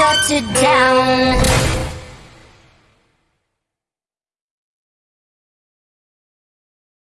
shut it down.